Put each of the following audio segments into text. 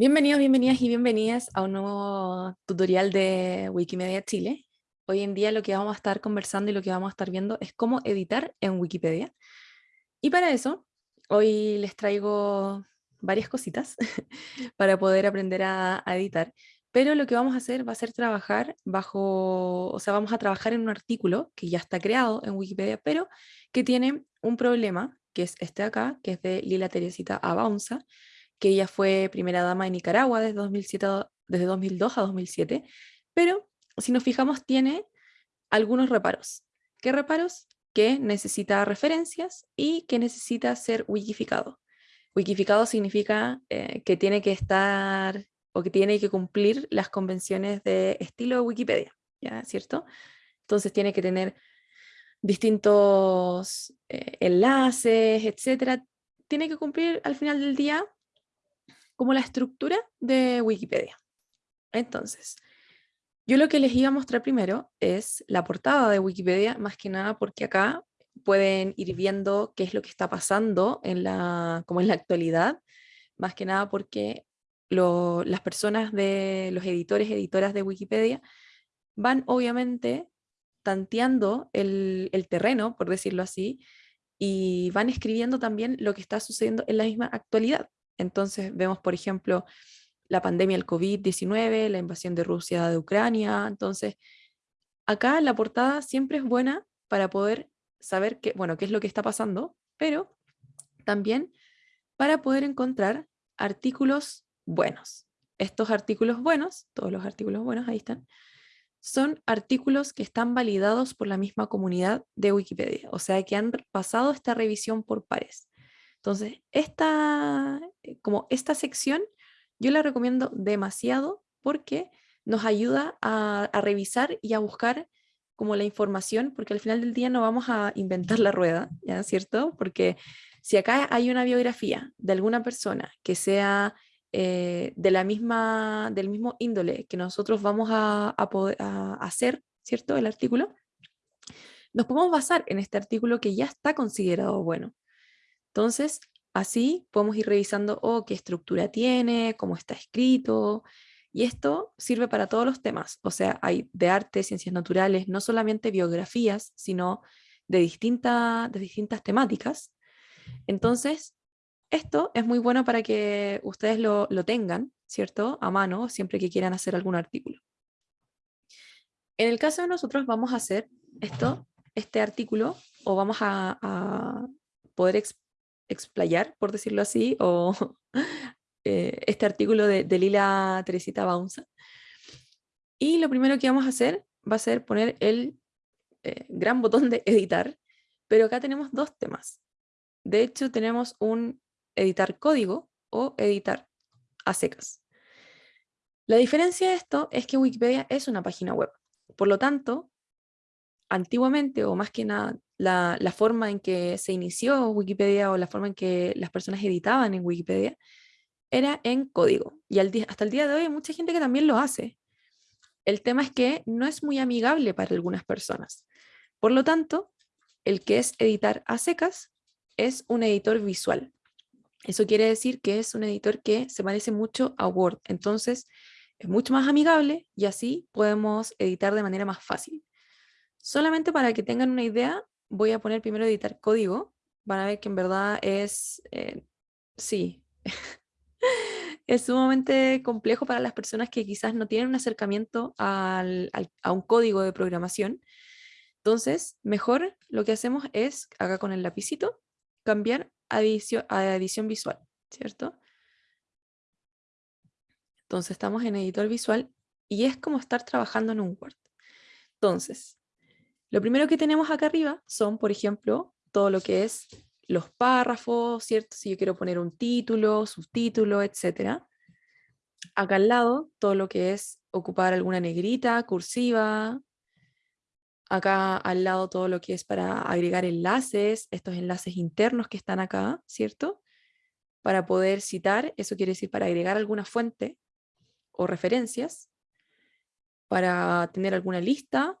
Bienvenidos, bienvenidas y bienvenidas a un nuevo tutorial de Wikimedia Chile. Hoy en día lo que vamos a estar conversando y lo que vamos a estar viendo es cómo editar en Wikipedia. Y para eso, hoy les traigo varias cositas para poder aprender a, editar. Pero lo que vamos a hacer va a ser trabajar bajo, o sea, vamos a trabajar en un artículo que ya está creado en Wikipedia, pero que tiene un problema, que es este acá, que es de Lila Teresita Abaunza, que ella fue primera dama de Nicaragua desde, 2007, desde 2002 a 2007, pero si nos fijamos tiene algunos reparos. ¿Qué reparos? Que necesita referencias y que necesita ser wikificado. Wikificado significa eh, que tiene que estar o que tiene que cumplir las convenciones de estilo de Wikipedia, ¿ya? ¿cierto? Entonces tiene que tener distintos eh, enlaces, etcétera. Tiene que cumplir al final del día como la estructura de Wikipedia. Entonces, yo lo que les iba a mostrar primero es la portada de Wikipedia, más que nada porque acá pueden ir viendo qué es lo que está pasando en la, como en la actualidad, más que nada porque las personas de los editores, editoras de Wikipedia, van obviamente tanteando el, el terreno, por decirlo así, y van escribiendo también lo que está sucediendo en la misma actualidad. Entonces vemos, por ejemplo, la pandemia del COVID-19, la invasión de Rusia de Ucrania. Entonces, acá la portada siempre es buena para poder saber qué, bueno, qué es lo que está pasando, pero también para poder encontrar artículos buenos. Estos artículos buenos, todos los artículos buenos, ahí están, son artículos que están validados por la misma comunidad de Wikipedia, o sea que han pasado esta revisión por pares. Entonces, esta, eh, como esta sección yo la recomiendo demasiado porque nos ayuda a, revisar y a buscar como la información, porque al final del día no vamos a inventar la rueda, ¿ya? ¿Cierto? Porque si acá hay una biografía de alguna persona que sea eh, de la misma, del mismo índole que nosotros vamos a, a hacer, ¿cierto? El artículo, nos podemos basar en este artículo que ya está considerado bueno. Entonces, así podemos ir revisando oh, qué estructura tiene, cómo está escrito, y esto sirve para todos los temas, o sea, hay de arte, ciencias naturales, no solamente biografías, sino de, de distintas temáticas. Entonces, esto es muy bueno para que ustedes lo, tengan, ¿cierto? A mano, siempre que quieran hacer algún artículo. En el caso de nosotros vamos a hacer esto, este artículo, o vamos a, a poder explayar, por decirlo así, o eh, este artículo de, Lila Teresita Baunza. Y lo primero que vamos a hacer va a ser poner el eh, gran botón de editar, pero acá tenemos dos temas. De hecho, tenemos un editar código o editar a secas. La diferencia de esto es que Wikipedia es una página web. Por lo tanto, antiguamente, o más que nada la, forma en que se inició Wikipedia o la forma en que las personas editaban en Wikipedia era en código. Y hasta el día de hoy hay mucha gente que también lo hace. El tema es que no es muy amigable para algunas personas. Por lo tanto, el que es editar a secas es un editor visual. Eso quiere decir que es un editor que se parece mucho a Word. Entonces, es mucho más amigable y así podemos editar de manera más fácil. Solamente para que tengan una idea, voy a poner primero editar código, van a ver que en verdad es, eh, sí, es sumamente complejo para las personas que quizás no tienen un acercamiento a un código de programación. Entonces, mejor lo que hacemos es, acá con el lapicito, cambiar a edición, a edición visual, ¿cierto? Entonces estamos en editor visual y es como estar trabajando en un Word. Entonces, lo primero que tenemos acá arriba son, por ejemplo, todo lo que es los párrafos, ¿cierto? Si yo quiero poner un título, subtítulo, etc. Acá al lado, todo lo que es ocupar alguna negrita, cursiva. Acá al lado todo lo que es para agregar enlaces, estos enlaces internos que están acá, ¿cierto? Para poder citar, eso quiere decir para agregar alguna fuente o referencias, para tener alguna lista,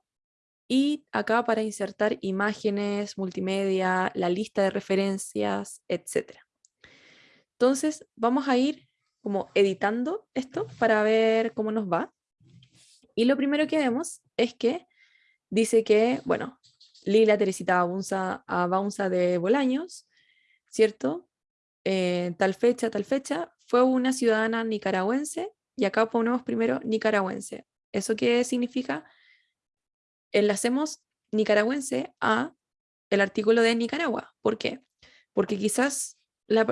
y acá para insertar imágenes, multimedia, la lista de referencias, etc. Entonces vamos a ir como editando esto para ver cómo nos va. Y lo primero que vemos es que dice que, bueno, Lila Teresita Abaunza, de Bolaños, ¿cierto? Eh, tal fecha, tal fecha, fue una ciudadana nicaragüense, y acá ponemos primero nicaragüense. ¿Eso qué significa? Enlacemos nicaragüense a el artículo de Nicaragua. ¿Por qué? Porque quizás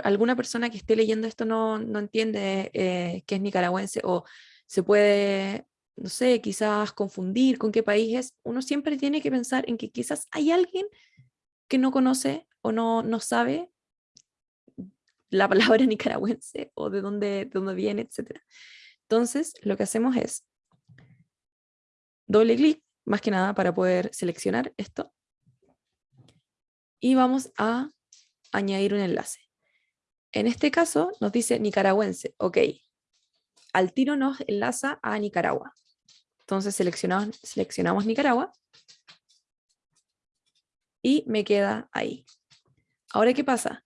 alguna persona que esté leyendo esto no, entiende eh, qué es nicaragüense o se puede, no sé, quizás confundir con qué país es. Uno siempre tiene que pensar en que quizás hay alguien que no conoce o no, no sabe la palabra nicaragüense o de dónde, de dónde viene, etc. Entonces, lo que hacemos es doble clic, más que nada para poder seleccionar esto. Y vamos a añadir un enlace. En este caso nos dice nicaragüense, ok. Al tiro nos enlaza a Nicaragua. Entonces seleccionamos, seleccionamos Nicaragua y me queda ahí. Ahora, ¿qué pasa?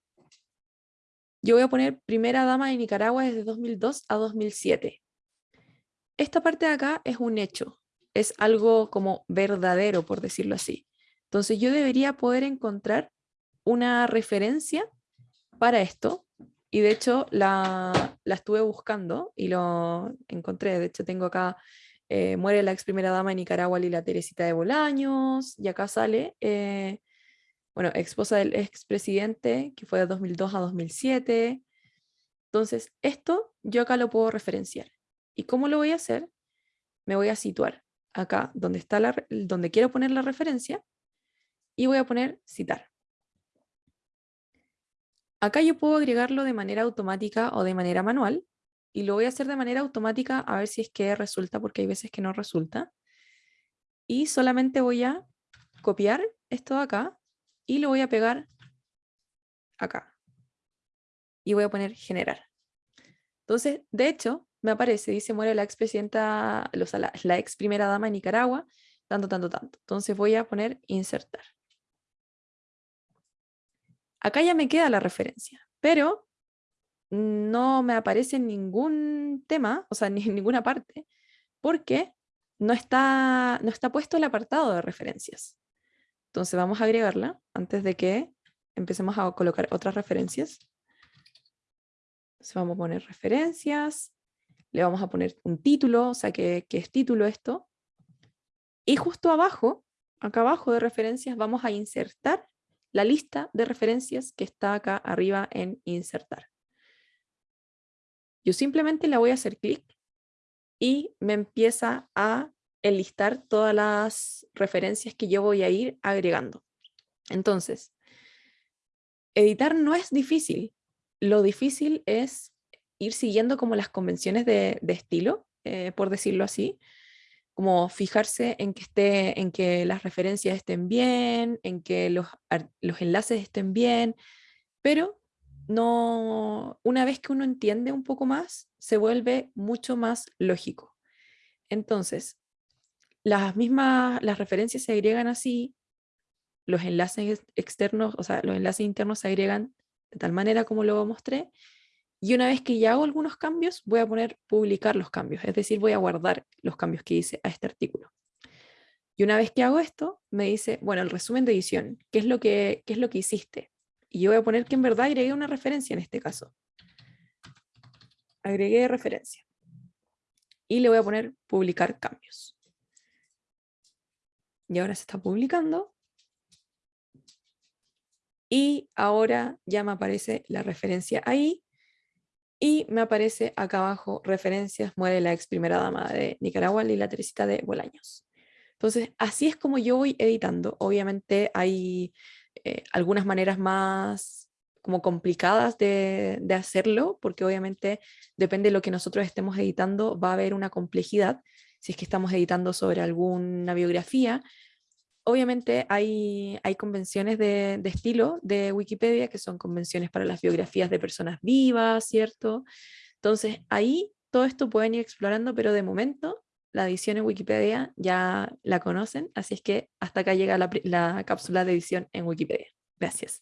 Yo voy a poner primera dama de Nicaragua desde 2002 a 2007. Esta parte de acá es un hecho, es algo como verdadero, por decirlo así. Entonces yo debería poder encontrar una referencia para esto, y de hecho la, estuve buscando y lo encontré, de hecho tengo acá, eh, muere la ex primera dama de Nicaragua, Lila Teresita de Bolaños, y acá sale, eh, bueno, esposa del expresidente, que fue de 2002 a 2007. Entonces, esto yo acá lo puedo referenciar. ¿Y cómo lo voy a hacer? Me voy a situar acá donde, está la, donde quiero poner la referencia y voy a poner citar. Acá yo puedo agregarlo de manera automática o de manera manual y lo voy a hacer de manera automática a ver si es que resulta porque hay veces que no resulta. Y solamente voy a copiar esto de acá y lo voy a pegar acá. Y voy a poner generar. Entonces, de hecho, me aparece, dice, muere la expresidenta, la, la ex primera dama de Nicaragua, tanto, tanto, tanto. Entonces voy a poner insertar. Acá ya me queda la referencia, pero no me aparece en ningún tema, o sea, ni en ninguna parte, porque no está, no está puesto el apartado de referencias. Entonces vamos a agregarla antes de que empecemos a colocar otras referencias. Entonces vamos a poner referencias, le vamos a poner un título, o sea, que, es título esto. Y justo abajo, acá abajo de referencias, vamos a insertar la lista de referencias que está acá arriba en insertar. Yo simplemente le voy a hacer clic y me empieza a enlistar todas las referencias que yo voy a ir agregando. Entonces, editar no es difícil. Lo difícil es ir siguiendo como las convenciones de, estilo, eh, por decirlo así, como fijarse en que, esté, en que las referencias estén bien, en que los, los enlaces estén bien, pero no, una vez que uno entiende un poco más, se vuelve mucho más lógico. Entonces, las mismas, las referencias se agregan así, los enlaces externos, o sea, los enlaces internos se agregan de tal manera como lo mostré, y una vez que ya hago algunos cambios, voy a poner publicar los cambios, es decir, voy a guardar los cambios que hice a este artículo. Y una vez que hago esto, me dice, bueno, el resumen de edición, ¿qué es lo que, qué es lo que hiciste? Y yo voy a poner que en verdad agregué una referencia en este caso. Agregué referencia. Y le voy a poner publicar cambios. Y ahora se está publicando. Y ahora ya me aparece la referencia ahí y me aparece acá abajo referencias, muere la ex primera dama de Nicaragua, Lila Teresita de Bolaños. Entonces, así es como yo voy editando. Obviamente hay eh, algunas maneras más como complicadas de, de, hacerlo, porque obviamente depende de lo que nosotros estemos editando, va a haber una complejidad. Si es que estamos editando sobre alguna biografía, obviamente hay, hay convenciones de, estilo de Wikipedia, que son convenciones para las biografías de personas vivas, ¿cierto? Entonces ahí todo esto pueden ir explorando, pero de momento la edición en Wikipedia ya la conocen, así es que hasta acá llega la cápsula de edición en Wikipedia. Gracias.